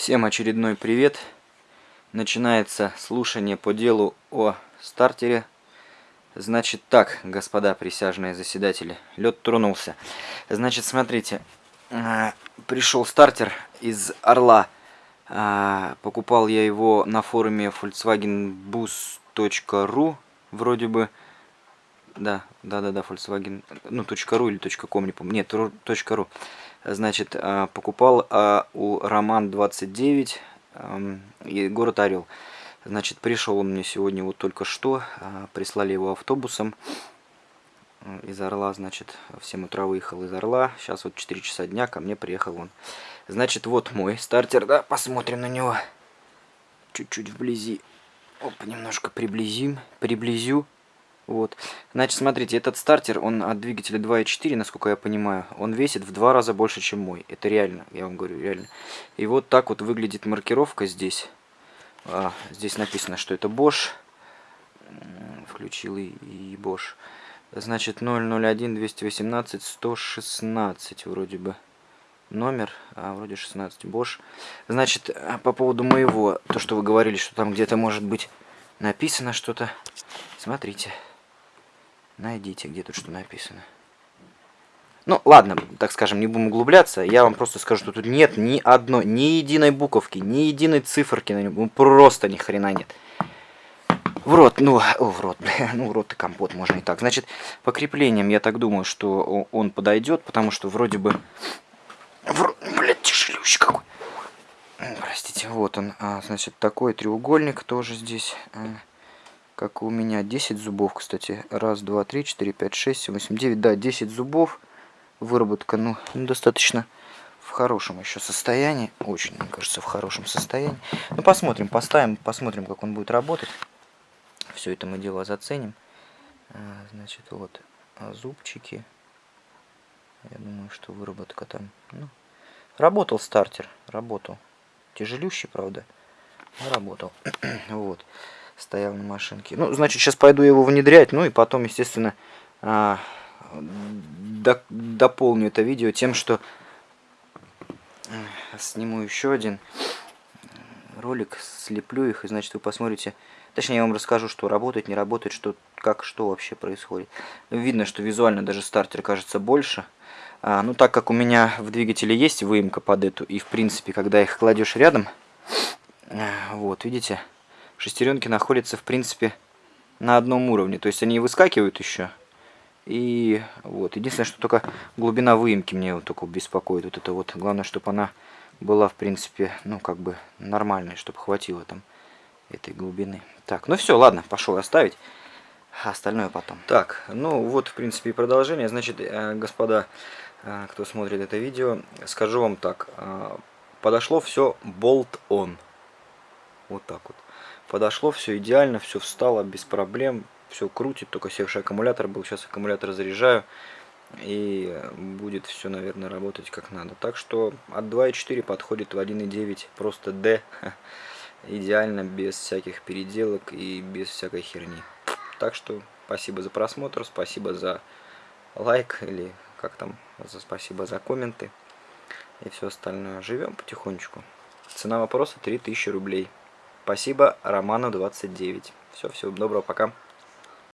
Всем очередной привет. Начинается слушание по делу о стартере. Значит так, господа присяжные заседатели, лед тронулся. Значит, смотрите, а, пришел стартер из Орла. А, покупал я его на форуме volkswagenbus.ru, вроде бы. Да, да, да, да, Volkswagen, ну, .ru или .com, не помню. Нет, .ru. Значит, а, покупал а, у Роман 29 и город Орел. Значит, пришел он мне сегодня вот только что, а, прислали его автобусом из Орла, значит, в 7 утра выехал из Орла, сейчас вот 4 часа дня, ко мне приехал он. Значит, вот мой стартер, да, посмотрим на него. Чуть-чуть вблизи. Оп, немножко приблизим, приблизю. Вот. Значит, смотрите, этот стартер, он от двигателя 2.4, насколько я понимаю, он весит в два раза больше, чем мой. Это реально, я вам говорю, реально. И вот так вот выглядит маркировка здесь. А, здесь написано, что это Bosch. Включил и, и Bosch. Значит, 001 218 116 вроде бы номер, а вроде 16 Bosch. Значит, а, по поводу моего, то, что вы говорили, что там где-то может быть написано что-то. Смотрите. Найдите, где тут что написано. Ну, ладно, так скажем, не будем углубляться. Я вам просто скажу, что тут нет ни одной, ни единой буковки, ни единой циферки на нем. Ну, просто ни хрена нет. В рот, ну, о, в рот, ну, в рот и компот, можно и так. Значит, по креплениям я так думаю, что он подойдет, потому что вроде бы... В... Блядь, тяжелющий какой. Простите, вот он, а, значит, такой треугольник тоже здесь. Как у меня 10 зубов, кстати. Раз, два, три, четыре, пять, шесть, семь, восемь, девять. Да, 10 зубов. Выработка, ну, достаточно в хорошем еще состоянии. Очень, мне кажется, в хорошем состоянии. Ну, посмотрим, поставим, посмотрим, как он будет работать. Все это мы дело заценим. А, значит, вот а зубчики. Я думаю, что выработка там... Ну, работал стартер, работал. Тяжелющий, правда, но работал. вот стоял на машинке. Ну, значит, сейчас пойду его внедрять, ну и потом, естественно, а, до, дополню это видео тем, что сниму еще один ролик, слеплю их, и, значит, вы посмотрите, точнее, я вам расскажу, что работает, не работает, что, как, что вообще происходит. Видно, что визуально даже стартер кажется больше. А, ну, так как у меня в двигателе есть выемка под эту, и, в принципе, когда их кладешь рядом, вот, видите, шестеренки находятся, в принципе, на одном уровне. То есть они выскакивают еще. И вот, единственное, что только глубина выемки мне вот только беспокоит. Вот это вот, главное, чтобы она была, в принципе, ну, как бы нормальной, чтобы хватило там этой глубины. Так, ну все, ладно, пошел оставить. Остальное потом. Так, ну вот, в принципе, и продолжение. Значит, э, господа, э, кто смотрит это видео, скажу вам так. Э, подошло все болт-он. Вот так вот. Подошло все идеально, все встало без проблем, все крутит, только севший аккумулятор был. Сейчас аккумулятор заряжаю и будет все, наверное, работать как надо. Так что от 2.4 подходит в 1.9 просто D. Идеально, без всяких переделок и без всякой херни. Так что спасибо за просмотр, спасибо за лайк или как там, за спасибо за комменты и все остальное. Живем потихонечку. Цена вопроса 3000 рублей. Спасибо Роману 29. Все, всего доброго, пока.